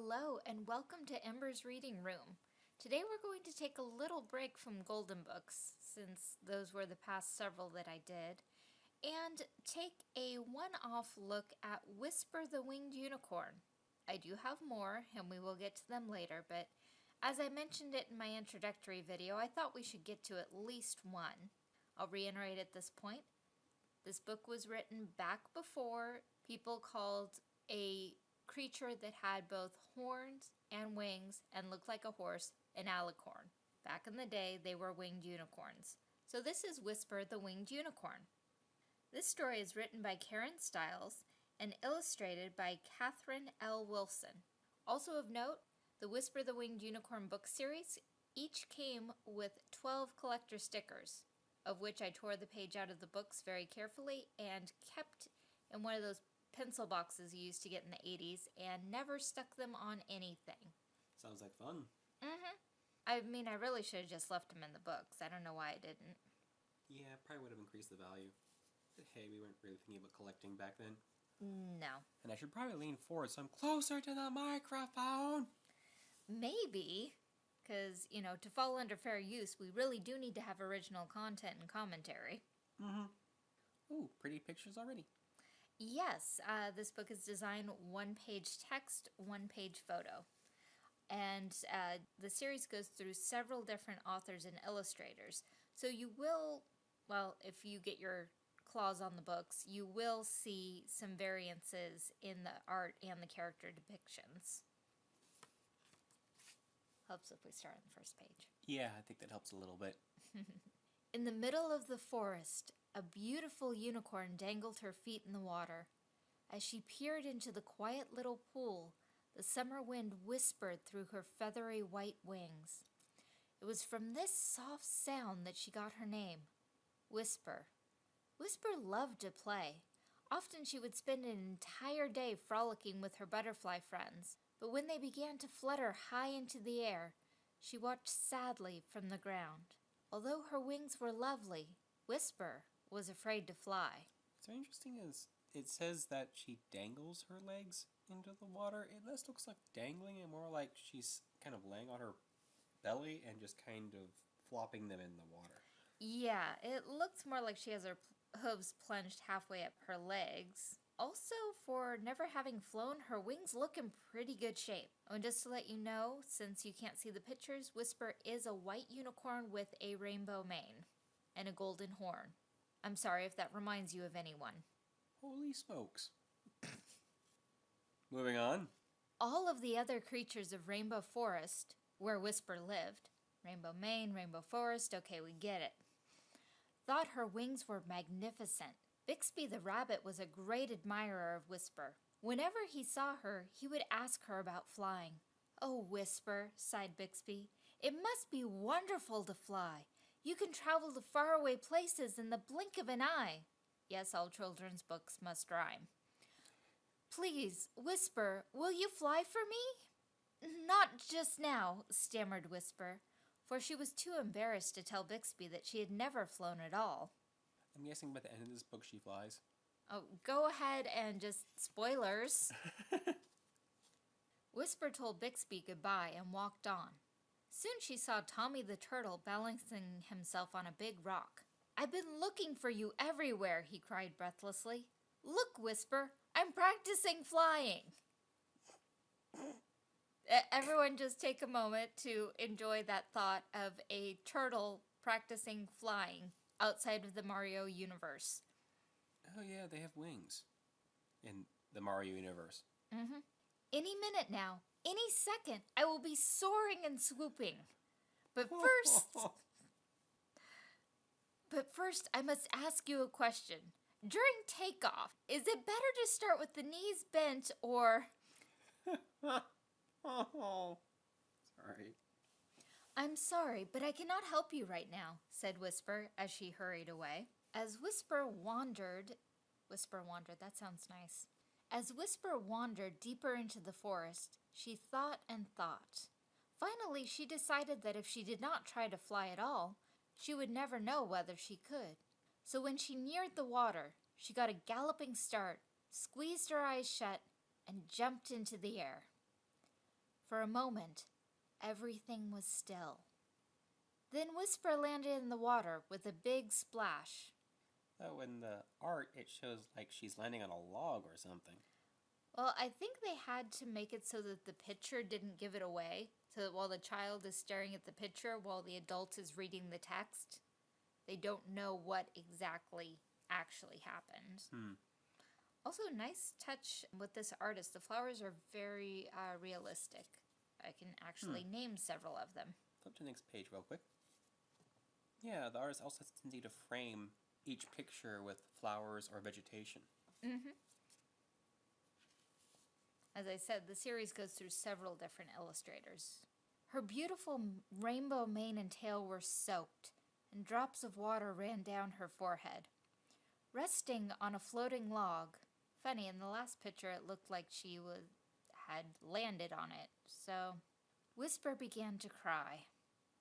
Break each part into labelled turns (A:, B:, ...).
A: Hello and welcome to Ember's Reading Room. Today we're going to take a little break from Golden Books, since those were the past several that I did, and take a one-off look at Whisper the Winged Unicorn. I do have more, and we will get to them later, but as I mentioned it in my introductory video, I thought we should get to at least one. I'll reiterate at this point, this book was written back before people called a creature that had both horns and wings and looked like a horse an alicorn. Back in the day, they were winged unicorns. So this is Whisper the Winged Unicorn. This story is written by Karen Stiles and illustrated by Catherine L. Wilson. Also of note, the Whisper the Winged Unicorn book series each came with 12 collector stickers, of which I tore the page out of the books very carefully and kept in one of those pencil boxes you used to get in the 80s and never stuck them on anything.
B: Sounds like fun.
A: Mm-hmm. I mean, I really should have just left them in the books. I don't know why I didn't.
B: Yeah, probably would have increased the value. But hey, we weren't really thinking about collecting back then.
A: No.
B: And I should probably lean forward so I'm closer to the microphone.
A: Maybe, because, you know, to fall under fair use, we really do need to have original content and commentary.
B: Mm-hmm. Ooh, pretty pictures already.
A: Yes, uh, this book is designed one page text, one page photo. And uh, the series goes through several different authors and illustrators. So you will, well, if you get your claws on the books, you will see some variances in the art and the character depictions. Helps if we start on the first page.
B: Yeah, I think that helps a little bit.
A: In the middle of the forest, a beautiful unicorn dangled her feet in the water. As she peered into the quiet little pool, the summer wind whispered through her feathery white wings. It was from this soft sound that she got her name, Whisper. Whisper loved to play. Often she would spend an entire day frolicking with her butterfly friends, but when they began to flutter high into the air, she watched sadly from the ground. Although her wings were lovely, Whisper was afraid to fly.
B: What's interesting is it says that she dangles her legs into the water. It less looks like dangling and more like she's kind of laying on her belly and just kind of flopping them in the water.
A: Yeah, it looks more like she has her hooves plunged halfway up her legs. Also, for never having flown, her wings look in pretty good shape. And just to let you know, since you can't see the pictures, Whisper is a white unicorn with a rainbow mane and a golden horn. I'm sorry if that reminds you of anyone.
B: Holy smokes. Moving on.
A: All of the other creatures of Rainbow Forest, where Whisper lived, Rainbow Main, Rainbow Forest, okay, we get it, thought her wings were magnificent. Bixby the rabbit was a great admirer of Whisper. Whenever he saw her, he would ask her about flying. Oh, Whisper, sighed Bixby, it must be wonderful to fly. You can travel to faraway places in the blink of an eye. Yes, all children's books must rhyme. Please, Whisper, will you fly for me? Not just now, stammered Whisper, for she was too embarrassed to tell Bixby that she had never flown at all.
B: I'm guessing by the end of this book she flies.
A: Oh, go ahead and just spoilers. Whisper told Bixby goodbye and walked on. Soon she saw Tommy the Turtle balancing himself on a big rock. I've been looking for you everywhere, he cried breathlessly. Look, Whisper, I'm practicing flying. Everyone just take a moment to enjoy that thought of a turtle practicing flying outside of the Mario universe.
B: Oh yeah, they have wings in the Mario universe.
A: Mm-hmm. Any minute now, any second, I will be soaring and swooping. But first, but first, I must ask you a question. During takeoff, is it better to start with the knees bent or...
B: oh, sorry.
A: I'm sorry, but I cannot help you right now, said Whisper as she hurried away. As Whisper wandered, Whisper wandered, that sounds nice. As Whisper wandered deeper into the forest, she thought and thought. Finally, she decided that if she did not try to fly at all, she would never know whether she could. So when she neared the water, she got a galloping start, squeezed her eyes shut, and jumped into the air. For a moment, everything was still. Then Whisper landed in the water with a big splash.
B: Oh, in the art, it shows like she's landing on a log or something.
A: Well, I think they had to make it so that the picture didn't give it away. So that while the child is staring at the picture while the adult is reading the text, they don't know what exactly actually happened.
B: Hmm.
A: Also, nice touch with this artist. The flowers are very uh, realistic. I can actually name several of them.
B: Flip to the next page real quick. Yeah, the artist also has a tendency to frame each picture with flowers or vegetation.
A: Mm-hmm. As I said, the series goes through several different illustrators. Her beautiful rainbow mane and tail were soaked, and drops of water ran down her forehead. Resting on a floating log, funny, in the last picture it looked like she was had landed on it, so Whisper began to cry.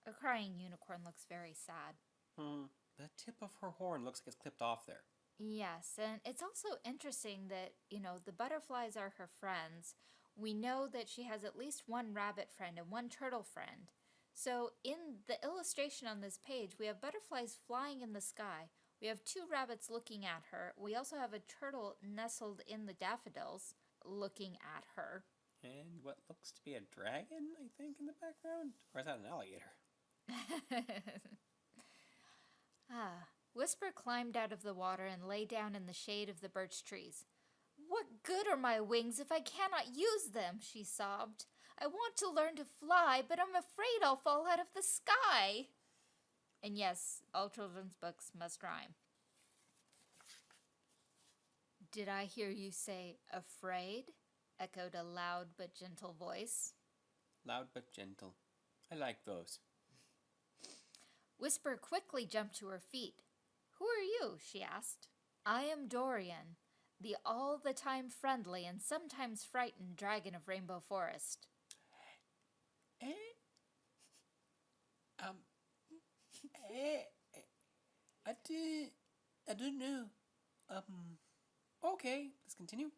A: A crying unicorn looks very sad.
B: Hmm. The tip of her horn looks like it's clipped off there.
A: Yes, and it's also interesting that, you know, the butterflies are her friends. We know that she has at least one rabbit friend and one turtle friend. So, in the illustration on this page, we have butterflies flying in the sky. We have two rabbits looking at her. We also have a turtle nestled in the daffodils looking at her.
B: And what looks to be a dragon, I think, in the background? Or is that an alligator?
A: ah, Whisper climbed out of the water and lay down in the shade of the birch trees. What good are my wings if I cannot use them? she sobbed. I want to learn to fly, but I'm afraid I'll fall out of the sky. And yes, all children's books must rhyme. Did I hear you say afraid? echoed a loud but gentle voice.
B: Loud but gentle. I like those.
A: Whisper quickly jumped to her feet. Who are you? she asked. I am Dorian, the all the time friendly and sometimes frightened dragon of Rainbow Forest.
B: Eh? Um. Eh? eh, I did. I don't know. Um. Okay, let's continue.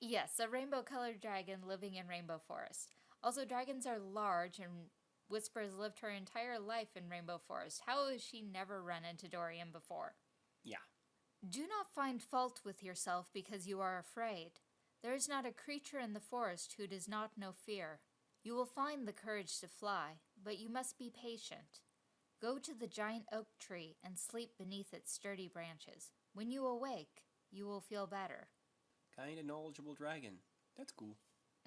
A: Yes, a rainbow colored dragon living in Rainbow Forest. Also, dragons are large, and Whisper has lived her entire life in Rainbow Forest. How has she never run into Dorian before?
B: Yeah.
A: Do not find fault with yourself because you are afraid. There is not a creature in the forest who does not know fear. You will find the courage to fly, but you must be patient. Go to the giant oak tree and sleep beneath its sturdy branches. When you awake, you will feel better.
B: Kind of knowledgeable dragon. That's cool.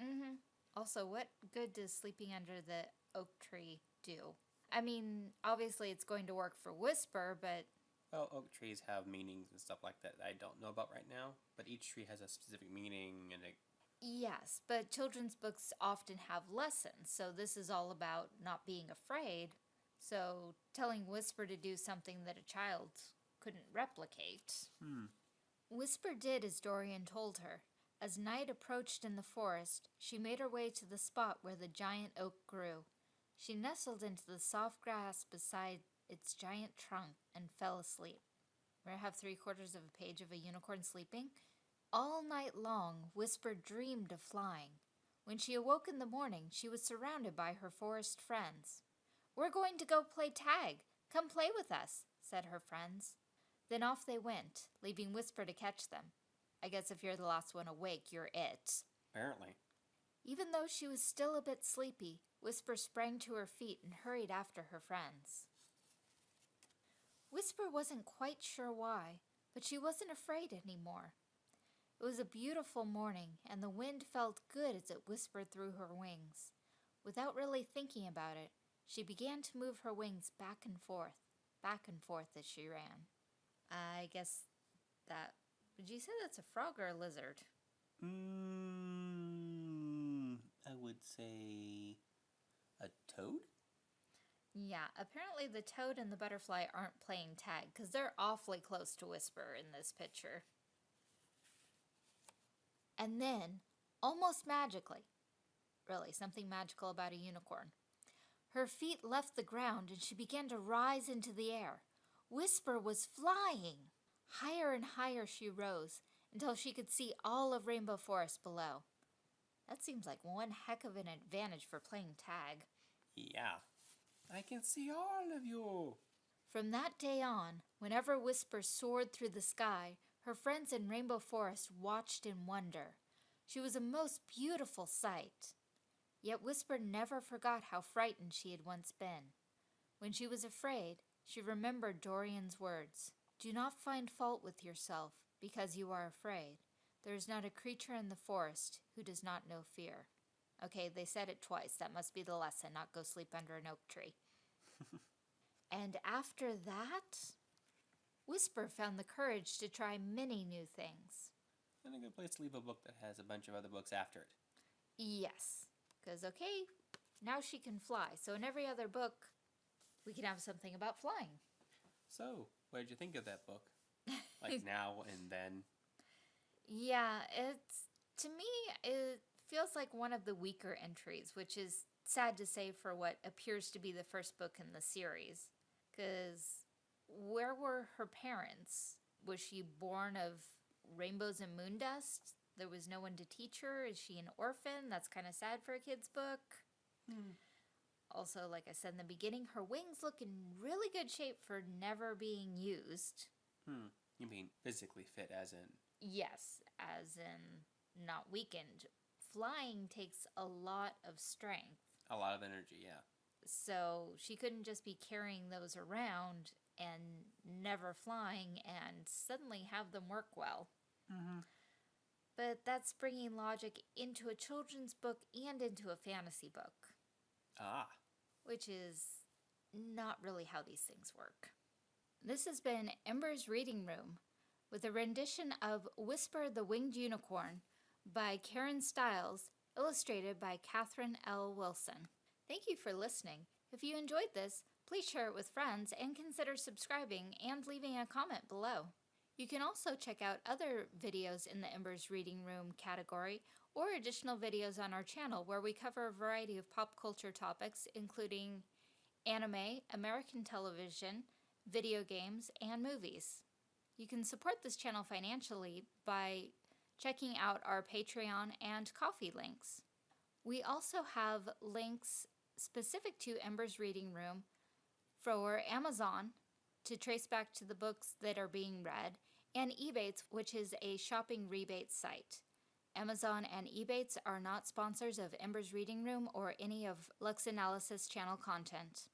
A: Mm-hmm. Also, what good does sleeping under the oak tree do? I mean, obviously it's going to work for Whisper, but
B: Well, oak trees have meanings and stuff like that, that I don't know about right now, but each tree has a specific meaning and it.
A: yes, but children's books often have lessons, so this is all about not being afraid. So, telling Whisper to do something that a child couldn't replicate.
B: Hmm.
A: Whisper did as Dorian told her. As night approached in the forest, she made her way to the spot where the giant oak grew. She nestled into the soft grass beside its giant trunk and fell asleep. May I have three quarters of a page of a unicorn sleeping? All night long, Whisper dreamed of flying. When she awoke in the morning, she was surrounded by her forest friends. We're going to go play tag. Come play with us, said her friends. Then off they went, leaving Whisper to catch them. I guess if you're the last one awake, you're it.
B: Apparently.
A: Even though she was still a bit sleepy, Whisper sprang to her feet and hurried after her friends. Whisper wasn't quite sure why, but she wasn't afraid anymore. It was a beautiful morning, and the wind felt good as it whispered through her wings. Without really thinking about it, she began to move her wings back and forth, back and forth as she ran. I guess that. Would you say that's a frog or a lizard?
B: Mm, I would say a toad?
A: Yeah, apparently the toad and the butterfly aren't playing tag because they're awfully close to Whisper in this picture. And then, almost magically, really, something magical about a unicorn, her feet left the ground and she began to rise into the air. Whisper was flying. Higher and higher she rose until she could see all of Rainbow Forest below. That seems like one heck of an advantage for playing tag.
B: Yeah. I can see all of you.
A: From that day on, whenever Whisper soared through the sky, her friends in Rainbow Forest watched in wonder. She was a most beautiful sight. Yet Whisper never forgot how frightened she had once been. When she was afraid, she remembered Dorian's words Do not find fault with yourself because you are afraid. There is not a creature in the forest who does not know fear. Okay, they said it twice. That must be the lesson, not go sleep under an oak tree. and after that, Whisper found the courage to try many new things.
B: And a good place to leave a book that has a bunch of other books after it.
A: Yes, because, okay, now she can fly. So in every other book, we can have something about flying.
B: So, what did you think of that book? Like now and then?
A: Yeah, it's to me it feels like one of the weaker entries, which is sad to say for what appears to be the first book in the series. Cuz where were her parents? Was she born of rainbows and moon dust? There was no one to teach her. Is she an orphan? That's kind of sad for a kid's book.
B: Hmm.
A: Also, like I said in the beginning, her wings look in really good shape for never being used.
B: Hmm. You mean physically fit, as in?
A: Yes, as in not weakened. Flying takes a lot of strength.
B: A lot of energy, yeah.
A: So she couldn't just be carrying those around and never flying and suddenly have them work well.
B: Mm-hmm.
A: But that's bringing logic into a children's book and into a fantasy book,
B: Ah.
A: Which is not really how these things work. This has been Ember's Reading Room with a rendition of Whisper the Winged Unicorn by Karen Stiles, illustrated by Catherine L. Wilson. Thank you for listening. If you enjoyed this, please share it with friends and consider subscribing and leaving a comment below. You can also check out other videos in the Embers Reading Room category or additional videos on our channel where we cover a variety of pop culture topics, including anime, American television, video games, and movies. You can support this channel financially by checking out our Patreon and Ko-fi links. We also have links specific to Ember's Reading Room for Amazon to trace back to the books that are being read, and Ebates, which is a shopping rebate site. Amazon and Ebates are not sponsors of Ember's Reading Room or any of Lux Analysis channel content.